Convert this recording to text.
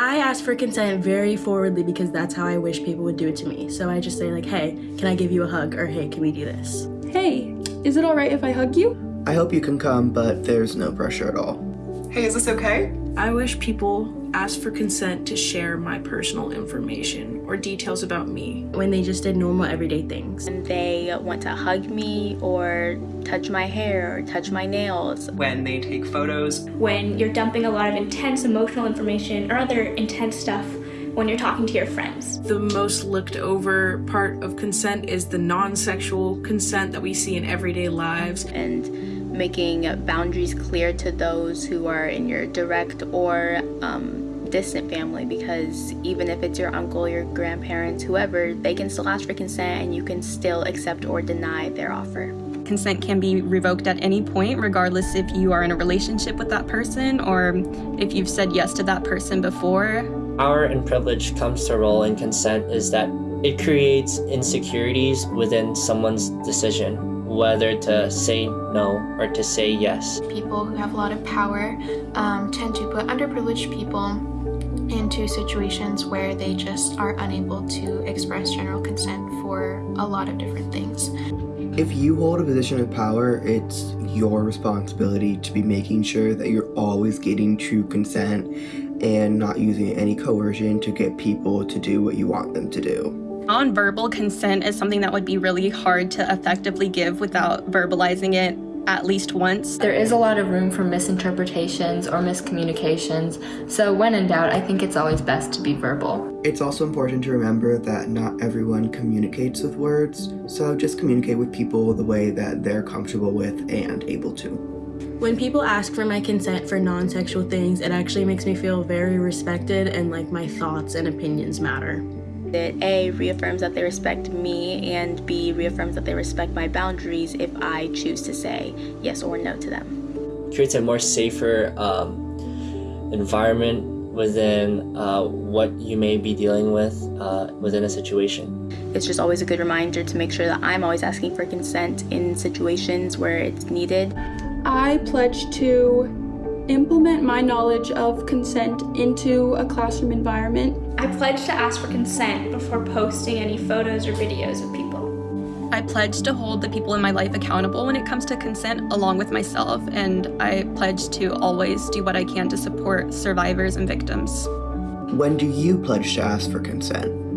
I ask for consent very forwardly because that's how I wish people would do it to me. So I just say like, hey, can I give you a hug? Or hey, can we do this? Hey, is it alright if I hug you? I hope you can come, but there's no pressure at all. Hey, is this okay? I wish people asked for consent to share my personal information or details about me. When they just did normal everyday things. And they want to hug me or touch my hair or touch my nails. When they take photos. When you're dumping a lot of intense emotional information or other intense stuff when you're talking to your friends. The most looked over part of consent is the non-sexual consent that we see in everyday lives. And making boundaries clear to those who are in your direct or um, distant family because even if it's your uncle, your grandparents, whoever, they can still ask for consent and you can still accept or deny their offer. Consent can be revoked at any point, regardless if you are in a relationship with that person or if you've said yes to that person before. Power and privilege comes to role in consent is that it creates insecurities within someone's decision whether to say no or to say yes. People who have a lot of power um, tend to put underprivileged people into situations where they just are unable to express general consent for a lot of different things. If you hold a position of power, it's your responsibility to be making sure that you're always getting true consent and not using any coercion to get people to do what you want them to do. Nonverbal consent is something that would be really hard to effectively give without verbalizing it at least once. There is a lot of room for misinterpretations or miscommunications, so when in doubt, I think it's always best to be verbal. It's also important to remember that not everyone communicates with words, so just communicate with people the way that they're comfortable with and able to. When people ask for my consent for non-sexual things, it actually makes me feel very respected and like my thoughts and opinions matter. It A, reaffirms that they respect me, and B, reaffirms that they respect my boundaries if I choose to say yes or no to them. Creates a more safer um, environment within uh, what you may be dealing with uh, within a situation. It's just always a good reminder to make sure that I'm always asking for consent in situations where it's needed. I pledge to implement my knowledge of consent into a classroom environment. I pledge to ask for consent before posting any photos or videos of people. I pledge to hold the people in my life accountable when it comes to consent along with myself, and I pledge to always do what I can to support survivors and victims. When do you pledge to ask for consent?